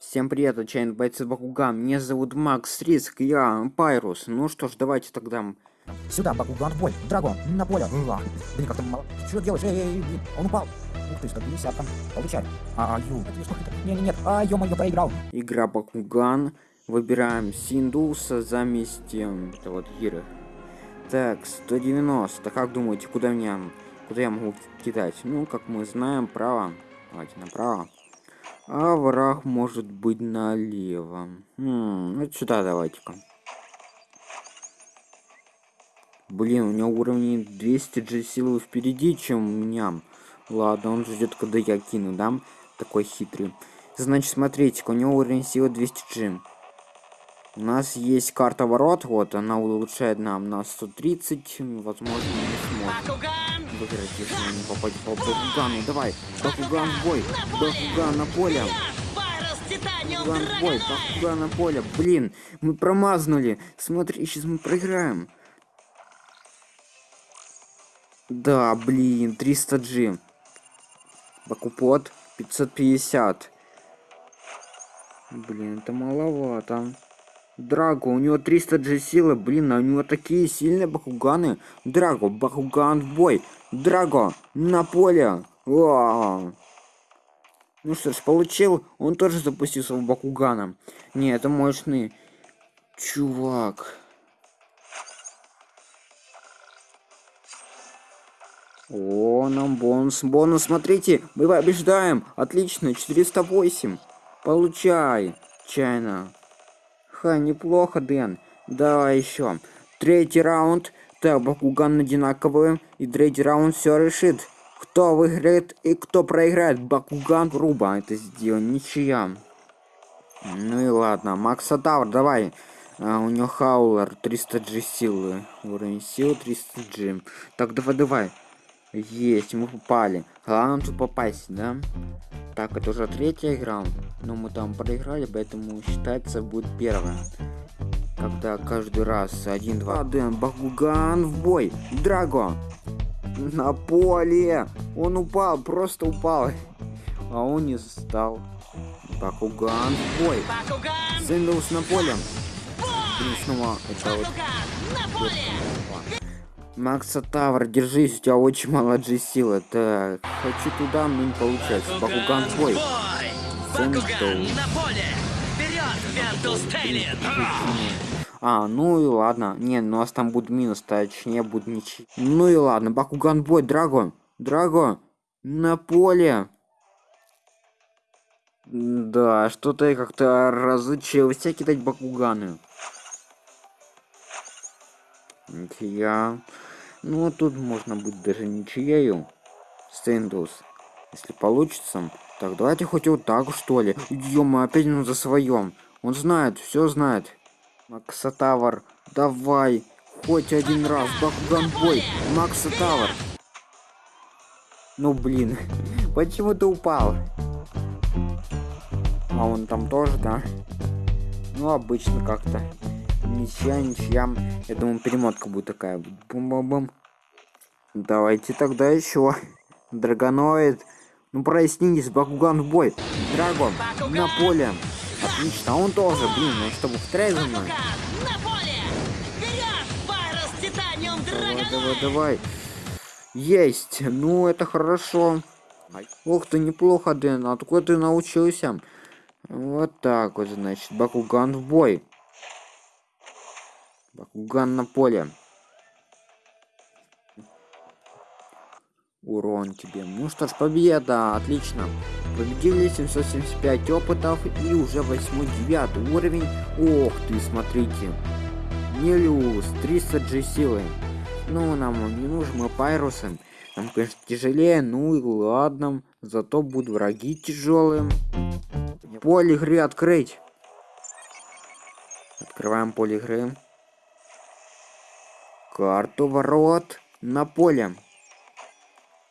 Всем привет, отчаянный бойцы Бакуган. Меня зовут Макс Риск, я Пайрус. Ну что ж, давайте тогда... Сюда, Бакуган, бой. Драгон, на поле. Уа. Блин, как там мало. Что делаешь? Эй, эй, эй, он упал. Ух ты, 150 там. Получай. А, ю. Это сколько это? Не, не, нет. А, ё-моё, проиграл. Игра Бакуган. Выбираем Синдуса заместь эм, это вот Гиры. Так, 190. Как думаете, куда меня... Куда я могу кидать? Ну, как мы знаем, право. Давайте направо. А враг может быть налево. Хм, вот сюда давайте-ка. Блин, у него уровень 200 G силы впереди, чем у меня. Ладно, он ждет, когда я кину, да? Такой хитрый. Значит, смотрите, у него уровень силы 200 G. У нас есть карта ворот, вот, она улучшает нам на 130, возможно, не сможем выиграть, если мы не попадем по Бакугану. Давай, Бакуган в бой, Бакуган на поле. Бакуган в бой, Бакуган на поле. Блин, мы промазнули. Смотри, сейчас мы проиграем. Да, блин, 300G. Бакупот 550. Блин, это маловато. Драго, у него 300 G силы, блин, а у него такие сильные бакуганы. Драго, бакуган в бой. Драго, на поле. О Ну что ж, получил. Он тоже запустил своего бакугана. Не, это мощный чувак. О, нам бонус, бонус, смотрите, мы побеждаем. Отлично, 408. Получай, чайно. Ха, неплохо, Дэн. Давай еще. Третий раунд. Так, Бакуган одинаковые. И третий раунд все решит. Кто выиграет и кто проиграет. Бакуган грубо это сделал. Ничья. Ну и ладно. Макса Тавр, давай. А, у него хаулер 300G силы. Уровень силы 300G. Так, давай, давай. Есть, мы попали. Главное тут попасть, да? Так, это уже третья игра. Но мы там проиграли, поэтому считается будет первая. Когда каждый раз один-два. Дэн, Багуган в бой. Драго. На поле. Он упал, просто упал. А он не стал. Бакуган в бой. Сэндалс на поле. Блин, снова это вот. Макса Тавр, держись, у тебя очень мало G силы. Так, хочу туда, но не получается. Бакуган твой. А, ну и ладно. Не, ну у нас там будет минус, точнее будет ничего. Ну и ладно, Бакуган бой, Драго. Драго, на поле. Да, что-то я как-то разучился кидать Бакуганы. Я... Ну, тут можно будет даже ничьею. Стендус. Если получится. Так, давайте хоть вот так, что ли. Ё, опять он за своем. Он знает, все знает. Максатавр, давай. Хоть один раз. Бакуган бой. Максатавр. Ну, блин. Почему ты упал? А он там тоже, да? Ну, обычно как-то ничья, ничья. Я думаю, перемотка будет такая. Бум-бум-бум. Давайте тогда еще. Драгоноид. Ну прояснитесь, Бакуган в бой. Драгон на поле. Отлично, а он тоже, блин, ну чтобы в за мной. Давай, давай, давай. Есть. Ну, это хорошо. Ух ты, неплохо, Дэн. Откуда ты научился? Вот так вот, значит. Бакуган в бой. Бакуган на поле. Урон тебе. Ну что ж, победа. Отлично. Победили 775 опытов и уже 8-9 уровень. Ох ты, смотрите. Нелюс, 300 G силы. Ну, нам не нужен, мы пайрусы. Нам, конечно, тяжелее, ну и ладно. Зато будут враги тяжелые. Поле игры открыть. Открываем поле игры карту ворот на поле.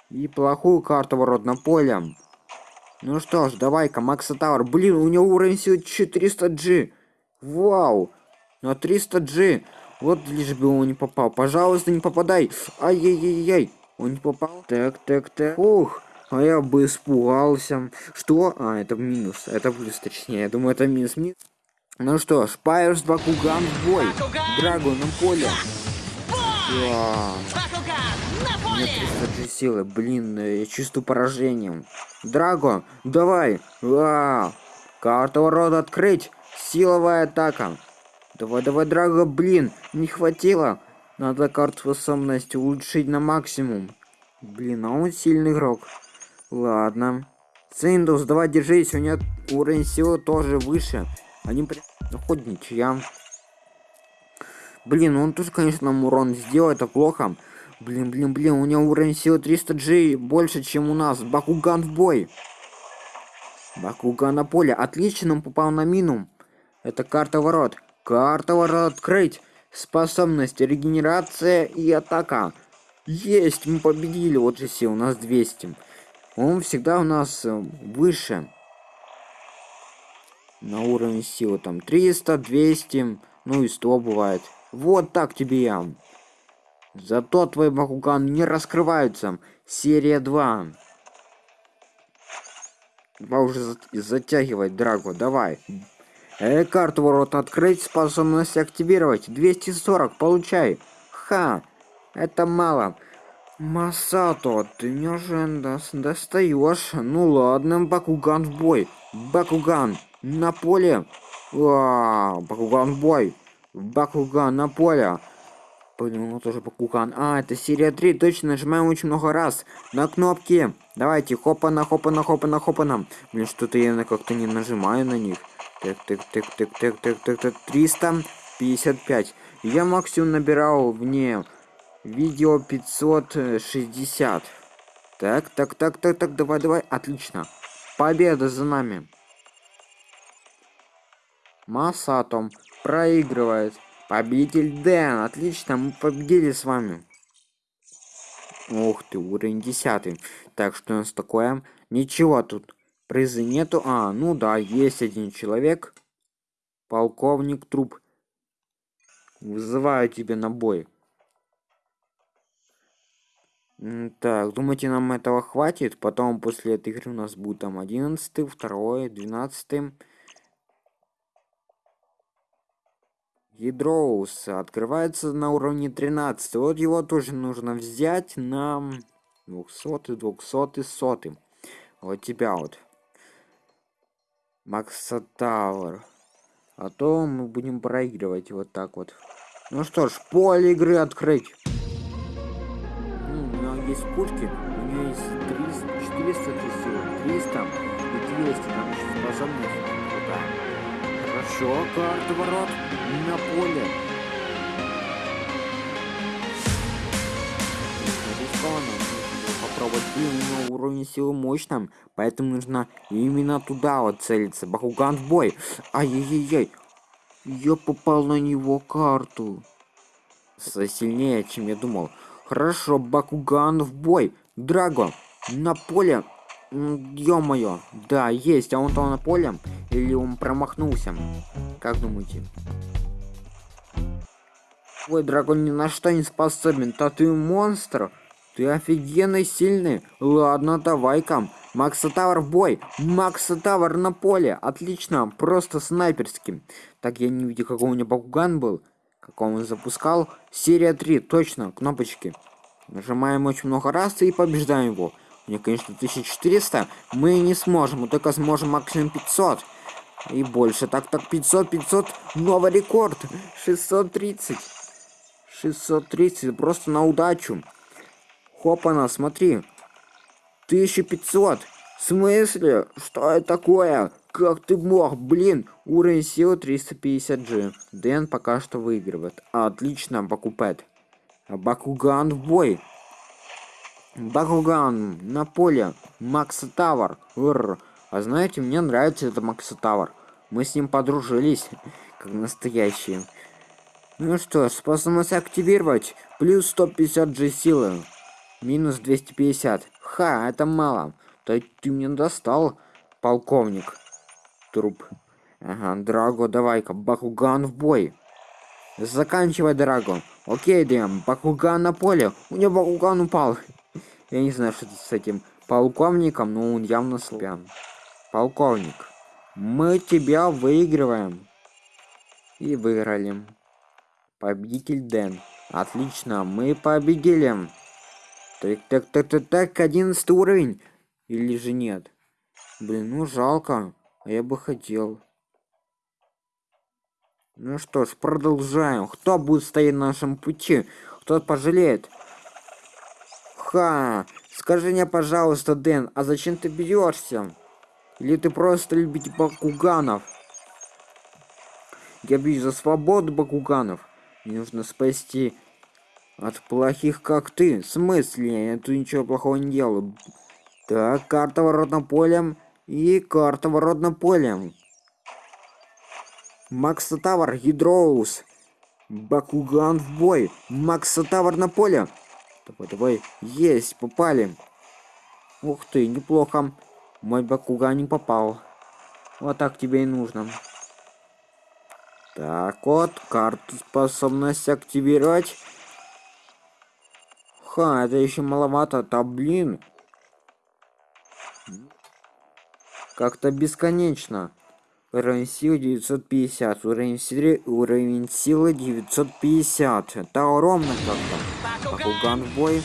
И плохую карту ворот на поле. Ну что ж, давай-ка, Макса Тауэр. Блин, у него уровень силы 400G. Вау. На 300G. Вот лишь бы он не попал. Пожалуйста, не попадай. Ай-яй-яй-яй. Он не попал. Так, так, так. Ух. А я бы испугался. Что? А, это минус. Это плюс, точнее. Я думаю, это минус. минус. Ну что ж, Пайерс Бакуган в бой. Драгу на поле. Да. 300 G силы. Блин, э, я чувствую поражением. Драго, давай. А, карта ворот открыть. Силовая атака. Давай, давай, Драго, блин, не хватило. Надо карту способности улучшить на максимум. Блин, а он сильный игрок. Ладно. Синдус, давай держись, у него уровень силы тоже выше. Они при... Ну, хоть ничья. Блин, он тоже, конечно, нам урон сделал, это плохо. Блин, блин, блин, у него уровень силы 300 G больше, чем у нас. Бакуган в бой. Бакуган на поле. Отлично, он попал на мину. Это карта ворот. Карта ворот открыть. Способность, регенерация и атака. Есть, мы победили. Вот же все, у нас 200. Он всегда у нас э, выше. На уровне силы там 300, 200, ну и 100 бывает. Вот так тебе я. Зато твои Бакуган не раскрываются. Серия 2. Давай уже затягивать, Драго, давай. Э, карту ворот открыть, способность активировать. 240, получай. Ха, это мало. Масато, ты мне уже достаешь. Ну ладно, Бакуган в бой. Бакуган на поле. А, Бакуган в бой. Бакуган на поле. Блин, ну тоже Бакуган. А, это серия 3, точно, нажимаем очень много раз. На кнопки. Давайте, хопана, хопана, хопана, хопана. Блин, что-то я как-то не нажимаю на них. Так, так, так, так, так, так, так, так, 355. Я максимум набирал вне видео 560. Так, так, так, так, так, давай, давай, отлично. Победа за нами. Масатом проигрывает. Победитель Дэн, отлично, мы победили с вами. Ух ты, уровень 10. Так, что у нас такое? Ничего тут Призы нету. А, ну да, есть один человек. Полковник труп. Вызываю тебя на бой. Так, думаете, нам этого хватит? Потом после этой игры у нас будет там 11, 2, 12. Ядроус открывается на уровне 13. Вот его тоже нужно взять на 200, 200, 100. Вот тебя вот. Макса Тауэр. А то мы будем проигрывать вот так вот. Ну что ж, поле игры открыть. Ну, у него есть пушки, у него есть 300, 400 сил, 300 и 200, там еще способность крутая. Хорошо, карта ворот на поле. Попробовать. И у него уровень силы мощным, поэтому нужно именно туда вот целиться. Бакуган в бой. Ай-яй-яй. Я попал на него карту. Сильнее, чем я думал. Хорошо, Бакуган в бой. Драго, на поле. Ё-моё. Да, есть. А он там на поле? Или он промахнулся? Как думаете? Ой, Драгон ни на что не способен. Да ты монстр. Ты офигенно сильный. Ладно, давай-ка. Макса Тавр в бой. Макса Тавр на поле. Отлично. Просто снайперским. Так, я не видел, какой у меня Бакуган был. Как он запускал. Серия 3. Точно. Кнопочки. Нажимаем очень много раз и побеждаем его. Меня, конечно, 1400. Мы не сможем. Мы только сможем максимум 500. И больше. Так, так, 500, 500. Новый рекорд. 630. 630. Просто на удачу. Хопана, смотри. 1500. В смысле? Что это такое? Как ты мог? Блин, уровень силы 350G. Дэн пока что выигрывает. Отлично, Бакупет. Бакуган в бой. Бакуган на поле. Макса Тавр. А знаете, мне нравится это Макса Тавр. Мы с ним подружились, как настоящие. Ну что, способность активировать. Плюс 150 G силы. Минус 250. Ха, это мало. То ты мне достал, полковник. Труп. Ага, Драго, давай-ка, Бакуган в бой. Заканчивай, Драго. Окей, Дэм, Бакуган на поле. У него Бакуган упал. Я не знаю, что с этим полковником, но он явно слабян. Полковник, мы тебя выигрываем. И выиграли. Победитель Дэн. Отлично, мы победили. Так, так, так, так, так, одиннадцатый уровень. Или же нет? Блин, ну жалко. А я бы хотел. Ну что ж, продолжаем. Кто будет стоять на нашем пути? Кто пожалеет? Ха! Скажи мне, пожалуйста, Дэн, а зачем ты бьешься? Или ты просто любить бакуганов? Я бью за свободу бакуганов. Мне нужно спасти от плохих, как ты. В смысле? Я тут ничего плохого не делаю. Так, карта воротным полем и карта воротным полем. Макса Тавр, Гидроус. Бакуган в бой. Макса Тавр на поле. Давай, давай. Есть, попали. Ух ты, неплохо. Мой Бакуган не попал. Вот так тебе и нужно. Так вот, карту способность активировать. Ха, это еще маловато, да блин. Как-то бесконечно. Уровень силы 950, уровень силы, уровень силы 950. Это ровно как-то. Бакуган в бой.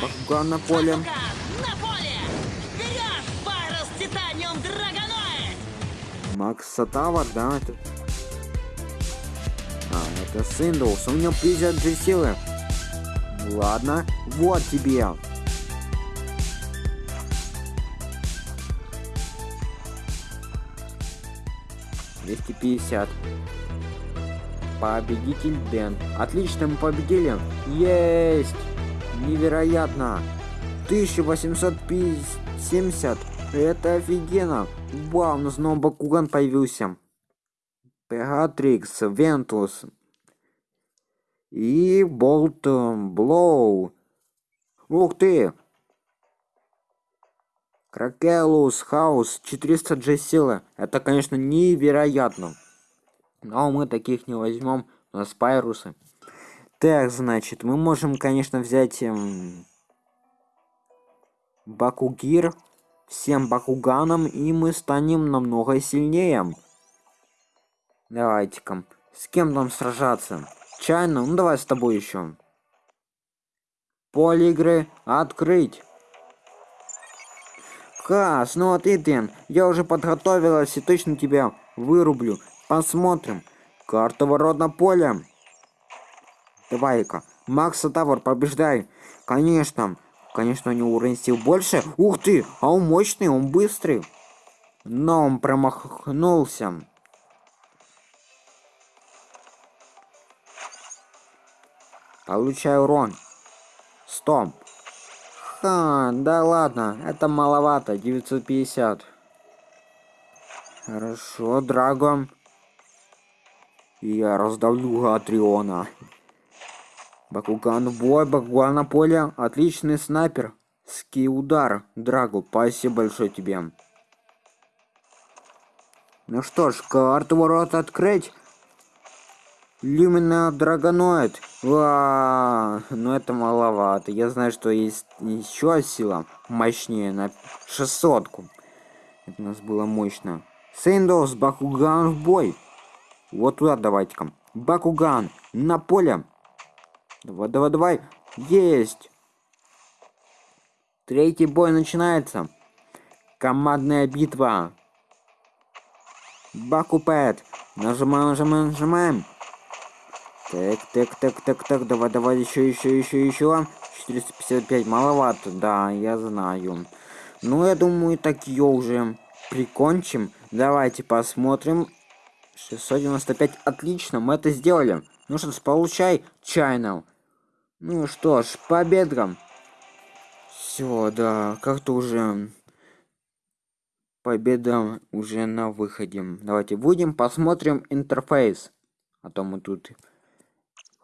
Бакуган на поле. Макс Сатава, да, это... А, это Синдоус, у него 50 же силы. Ладно, вот тебе. Двести пятьдесят. Победитель Дэн. Отлично, мы победили. Есть! Невероятно. 1870. Это офигенно. Вау, у нас снова Бакуган появился. Пегатрикс, Вентус. И Болт Блоу. Ух ты! Кракелус, Хаус, 400 G силы. Это, конечно, невероятно. Но мы таких не возьмем. У нас пайрусы. Так, значит, мы можем, конечно, взять эм, Бакугир всем Бакуганам, и мы станем намного сильнее. Давайте-ка. С кем нам сражаться? Чайно? Ну давай с тобой еще. Поле игры открыть. Хас, ну ты, Дэн, я уже подготовилась и точно тебя вырублю. Посмотрим. Карта ворот на поле. Давай-ка. Макса Тавр, побеждай. Конечно. Конечно, у него уровень сил больше. Ух ты, а он мощный, он быстрый. Но он промахнулся. Получаю урон. Стоп. Ха, да ладно, это маловато, 950. Хорошо, Драго. Я раздавлю Гатриона. Бакуган в бой, Бакуган на поле. Отличный снайпер. Ски удар. Драгу, спасибо большое тебе. Ну что ж, карту ворот открыть. Люмина Драгоноид. Ва, ну это маловато. Я знаю, что есть еще сила мощнее на 600 -ку. Это у нас было мощно. Сейндос, Бакуган в бой. Вот туда давайте-ка. Бакуган на поле. Давай, давай, давай. Есть. Третий бой начинается. Командная битва. Бакупет. Нажимаем, нажимаем, нажимаем. Так, так, так, так, так, давай, давай, еще, еще, еще, еще. 455, маловато, да, я знаю. Ну, я думаю, так ее уже прикончим. Давайте посмотрим. 695, отлично, мы это сделали. Ну что ж, получай, Channel. Ну что ж, победам. Все, да, как-то уже победа уже на выходе. Давайте будем посмотрим интерфейс. А то мы тут,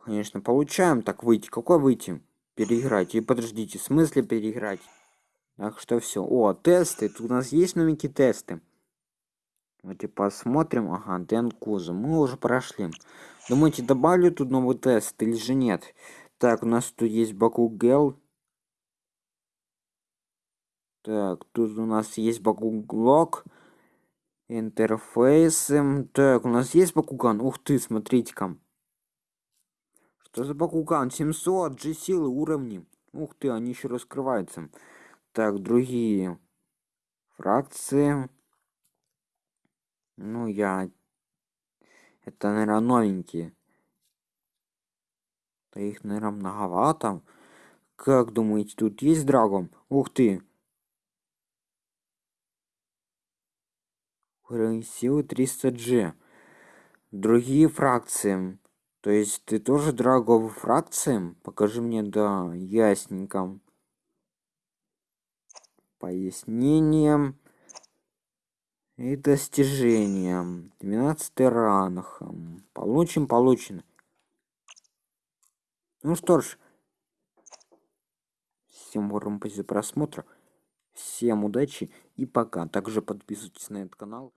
конечно, получаем. Так, выйти. Какой выйти? Переиграть. И подождите, в смысле переиграть? Так что все. О, тесты. Тут у нас есть новенькие тесты. Давайте посмотрим. Ага, Дэн Куза. Мы уже прошли. Думаете, добавлю тут новый тест или же нет? Так, у нас тут есть Бакугел. Так, тут у нас есть Бакуглок. Интерфейсы. Так, у нас есть Бакуган. Ух ты, смотрите-ка. Что за Бакуган? 700 G силы уровни. Ух ты, они еще раскрываются. Так, другие фракции. Ну, я... Это, наверное, новенькие. Да их, наверное, многовато. Как думаете, тут есть драгон? Ух ты! Уровень силы 300G. Другие фракции. То есть ты тоже драговые фракции? Покажи мне, да, ясненько. Пояснением и достижением. 12 ранг. Получим, получено. Ну что ж, всем уровень после просмотра. Всем удачи и пока. Также подписывайтесь на этот канал.